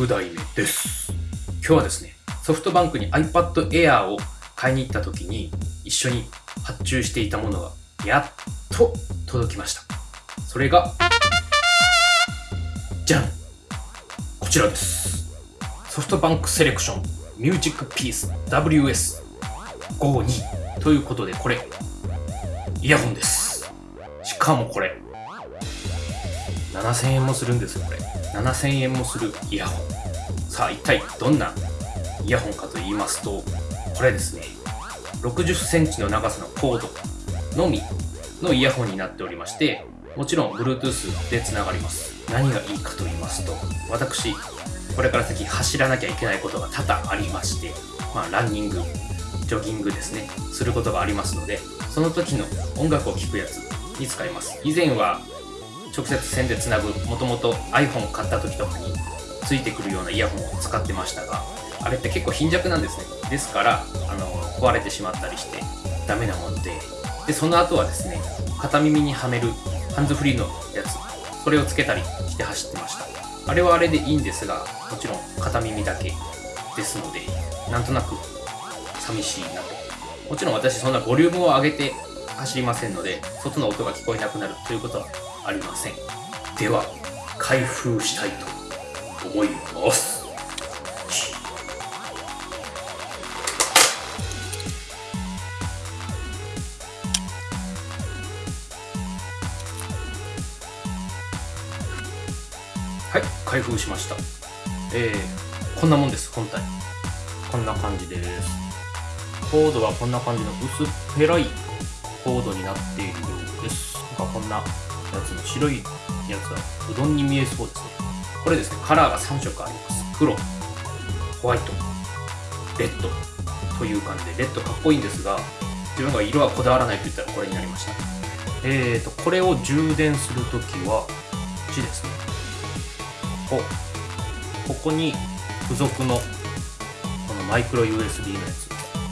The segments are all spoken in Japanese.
6代目です。今日はですねソフトバンクに iPad Air を買いに行った時に一緒に発注していたものがやっと届きました。それがじゃん。こちらです。ソフトバンクセレクションミュージックピース WS52 ということでこれイヤホンです。しかもこれ7000円もするんですよこれ。7000円もするイヤホン。さあ一体どんなイヤホンかと言いますとこれですね。60センチの長さのコードのみのイヤホンになっておりましてもちろん Bluetooth でつながります。何がいいかと言いますと私これから先走らなきゃいけないことが多々ありましてまあランニングジョギングですね。することがありますのでその時の音楽を聴くやつに使います。以前は直接線でつなぐもともと iPhone 買った時とかについてくるようなイヤホンを使ってましたがあれって結構貧弱なんですね。ですからあの壊れてしまったりしてダメなもんで。でその後はですね片耳にはめるハンズフリーのやつそれをつけたりして走ってました。あれはあれでいいんですがもちろん片耳だけですのでなんとなく寂しいなと。もちろん私そんなボリュームを上げて走りませんので外の音が聞こえなくなるということはありません。では開封したいと思います。はい開封しました。えー、こんなもんです本体。こんな感じです。コードはこんな感じの薄っぺらいコードになっているようです。なんかこんなやつの白いやつはうどんに見えそうですねこれですねカラーが3色あります。黒ホワイトレッドという感じでレッドかっこいいんですが自分が色はこだわらないと言ったらこれになりました。えーとこれを充電するときはこっちですね。ここここに付属のこのマイクロ USB のやつ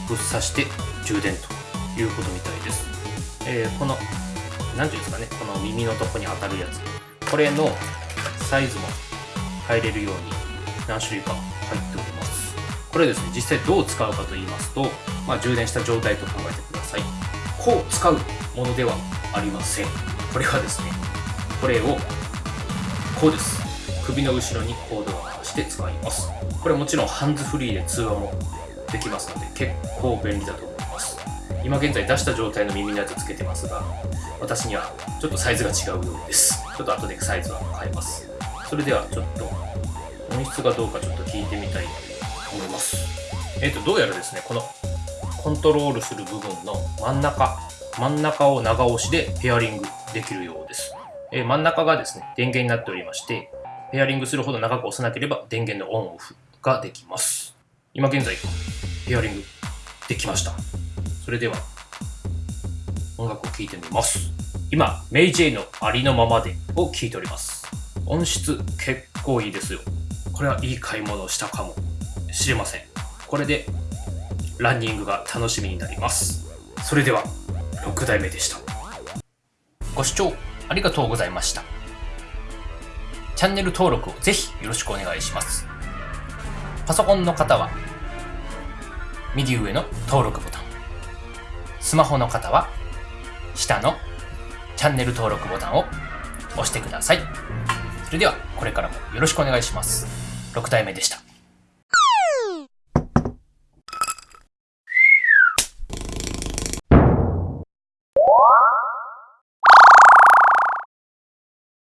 ぶっ刺して充電ということみたいです、えー、この何ていうんですかねこの耳のとこに当たるやつ。これのサイズも変えれるように何種類か入っております。これですね実際どう使うかと言いますと、まあ、充電した状態と考えてください。こう使うものではありません。これはですねこれをこうです。首の後ろにコードを回して使います。これもちろんハンズフリーで通話もできますので結構便利だと今現在出した状態の耳のやつつけてますが私にはちょっとサイズが違うようです。ちょっと後でサイズは変えます。それではちょっと音質がどうかちょっと聞いてみたいと思います。えっ、ー、とどうやらですねこのコントロールする部分の真ん中真ん中を長押しでペアリングできるようです、えー、真ん中がですね電源になっておりましてペアリングするほど長く押さなければ電源のオンオフができます。今現在ペアリングできました。それでは音楽を聴いてみます。今メイジェイのありのままでを聴いております。音質結構いいですよ。これはいい買い物をしたかも。しれません。これでランニングが楽しみになります。それでは6代目でした。ご視聴ありがとうございました。チャンネル登録をぜひよろしくお願いします。パソコンの方は右上の登録ボタン。スマホの方は下のチャンネル登録ボタンを押してください。それではこれからもよろしくお願いします。6体目でした。